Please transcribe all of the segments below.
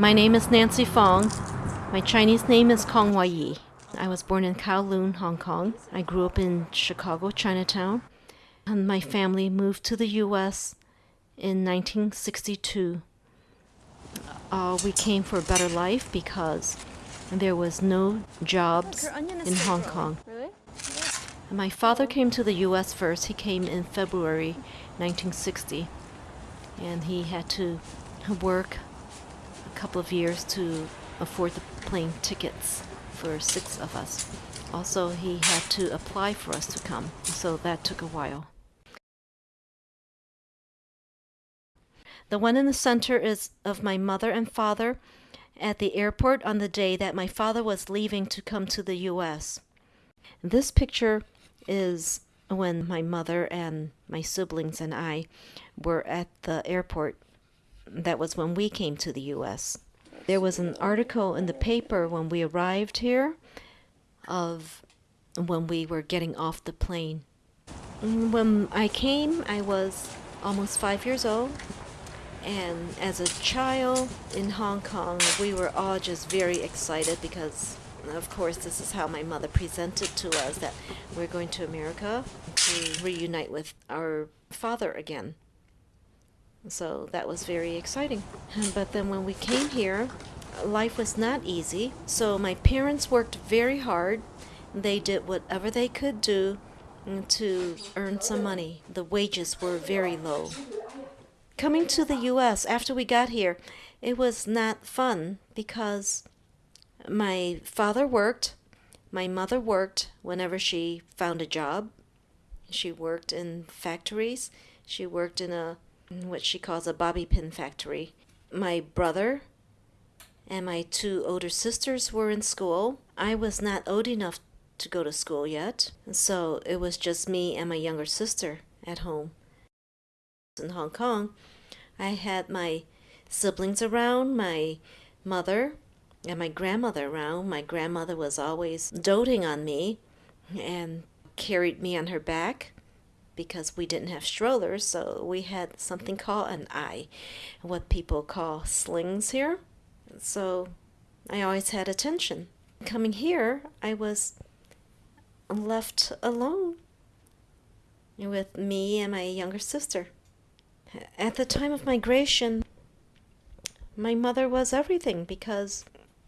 My name is Nancy Fong. My Chinese name is Kong Wai Yi. I was born in Kowloon, Hong Kong. I grew up in Chicago, Chinatown. And my family moved to the U.S. in 1962. Uh, we came for a better life because there was no jobs in Hong Kong. My father came to the U.S. first. He came in February 1960, and he had to work a couple of years to afford the plane tickets for six of us. Also, he had to apply for us to come, so that took a while. The one in the center is of my mother and father at the airport on the day that my father was leaving to come to the U.S. This picture is when my mother and my siblings and I were at the airport. That was when we came to the U.S. There was an article in the paper when we arrived here of when we were getting off the plane. When I came, I was almost five years old. And as a child in Hong Kong, we were all just very excited because, of course, this is how my mother presented to us that we're going to America to reunite with our father again. So that was very exciting. But then when we came here, life was not easy. So my parents worked very hard. They did whatever they could do to earn some money. The wages were very low coming to the US after we got here, it was not fun because my father worked, my mother worked whenever she found a job. She worked in factories. She worked in a what she calls a bobby pin factory. My brother and my two older sisters were in school. I was not old enough to go to school yet, so it was just me and my younger sister at home in Hong Kong, I had my siblings around, my mother, and my grandmother around. My grandmother was always doting on me and carried me on her back because we didn't have strollers, so we had something called an eye, what people call slings here. So I always had attention. Coming here, I was left alone with me and my younger sister. At the time of migration, my mother was everything because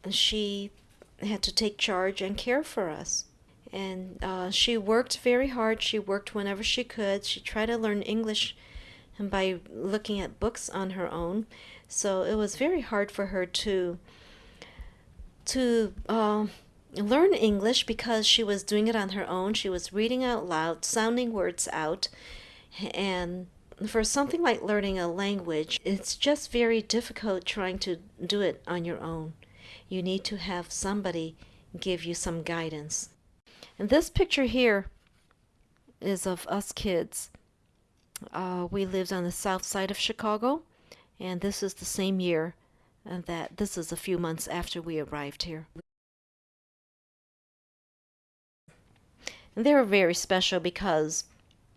she had to take charge and care for us. And uh, she worked very hard. She worked whenever she could. She tried to learn English by looking at books on her own. So it was very hard for her to to uh, learn English because she was doing it on her own. She was reading out loud, sounding words out, and for something like learning a language, it's just very difficult trying to do it on your own. You need to have somebody give you some guidance. And this picture here is of us kids. Uh, we lived on the south side of Chicago, and this is the same year and that this is a few months after we arrived here. And they were very special because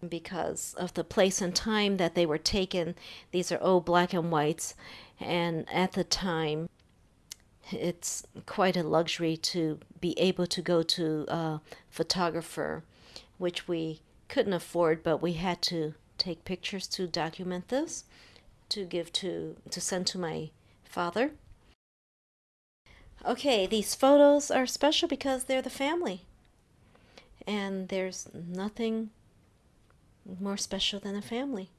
because of the place and time that they were taken. These are old black and whites, and at the time, it's quite a luxury to be able to go to a photographer, which we couldn't afford, but we had to take pictures to document this, to give to to send to my father. Okay, these photos are special because they're the family. And there's nothing more special than a family.